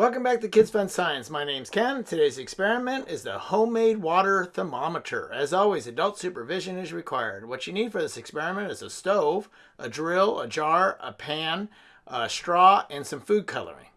Welcome back to Kids Fun Science. My name's Ken. Today's experiment is the homemade water thermometer. As always, adult supervision is required. What you need for this experiment is a stove, a drill, a jar, a pan, a straw, and some food coloring.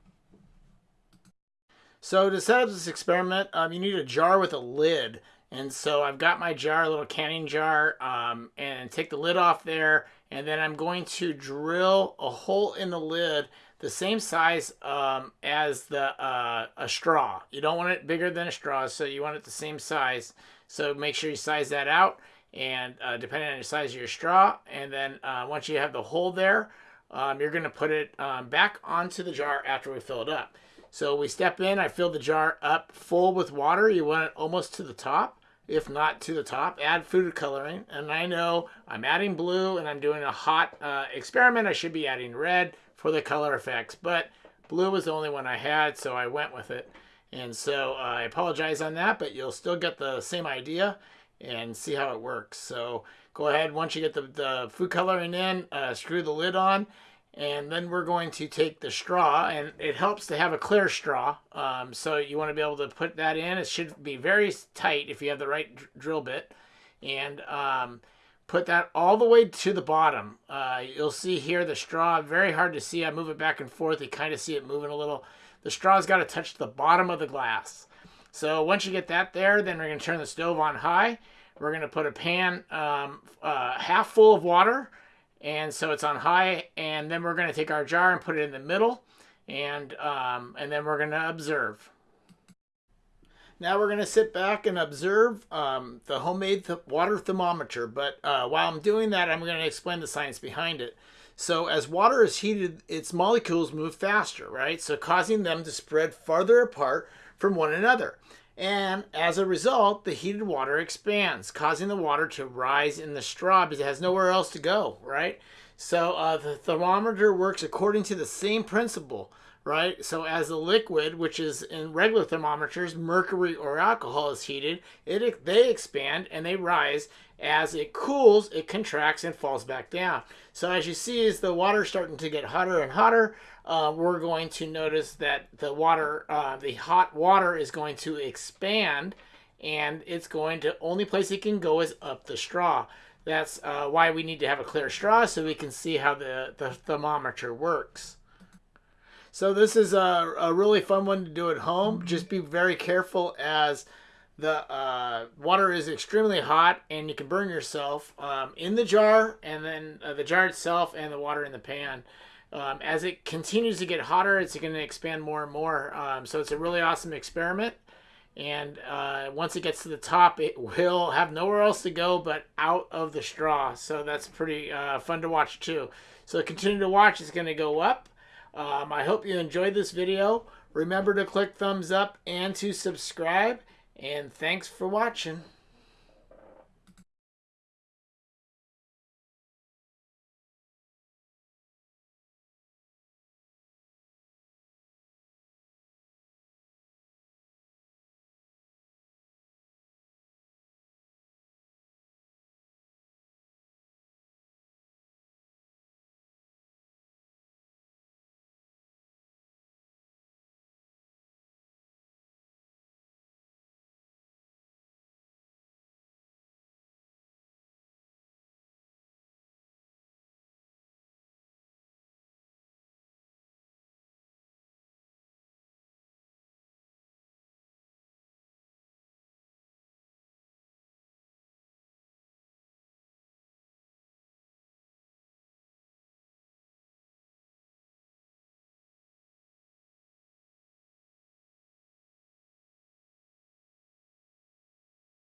So to set up this experiment, um, you need a jar with a lid. And so I've got my jar, a little canning jar, um, and take the lid off there. And then I'm going to drill a hole in the lid the same size um, as the uh, a straw. You don't want it bigger than a straw, so you want it the same size. So make sure you size that out, and uh, depending on the size of your straw, and then uh, once you have the hole there, um, you're going to put it um, back onto the jar after we fill it up. So we step in, I fill the jar up full with water. You want it almost to the top if not to the top. Add food coloring. And I know I'm adding blue and I'm doing a hot uh, experiment. I should be adding red for the color effects, but blue was the only one I had, so I went with it. And so uh, I apologize on that, but you'll still get the same idea and see how it works. So go ahead, once you get the, the food coloring in, uh, screw the lid on, and then we're going to take the straw, and it helps to have a clear straw. Um, so you want to be able to put that in. It should be very tight if you have the right drill bit. And um, put that all the way to the bottom. Uh, you'll see here the straw, very hard to see. I move it back and forth. You kind of see it moving a little. The straw's got to touch the bottom of the glass. So once you get that there, then we're going to turn the stove on high. We're going to put a pan um, uh, half full of water, and so it's on high. And then we're going to take our jar and put it in the middle, and um, and then we're going to observe. Now we're going to sit back and observe um, the homemade th water thermometer. But uh, while I'm doing that, I'm going to explain the science behind it. So as water is heated, its molecules move faster, right? So causing them to spread farther apart from one another. And as a result, the heated water expands, causing the water to rise in the straw because it has nowhere else to go, right? So uh, the thermometer works according to the same principle right? So as the liquid, which is in regular thermometers, mercury or alcohol is heated, it they expand and they rise. As it cools, it contracts and falls back down. So as you see, as the water starting to get hotter and hotter, uh, we're going to notice that the water, uh, the hot water is going to expand and it's going to, only place it can go is up the straw. That's uh, why we need to have a clear straw so we can see how the, the thermometer works. So this is a, a really fun one to do at home. Just be very careful as the uh, water is extremely hot and you can burn yourself um, in the jar and then uh, the jar itself and the water in the pan. Um, as it continues to get hotter, it's going to expand more and more. Um, so it's a really awesome experiment. And uh, once it gets to the top, it will have nowhere else to go but out of the straw. So that's pretty uh, fun to watch too. So continue to watch. It's going to go up. Um, I hope you enjoyed this video. Remember to click thumbs up and to subscribe. And thanks for watching.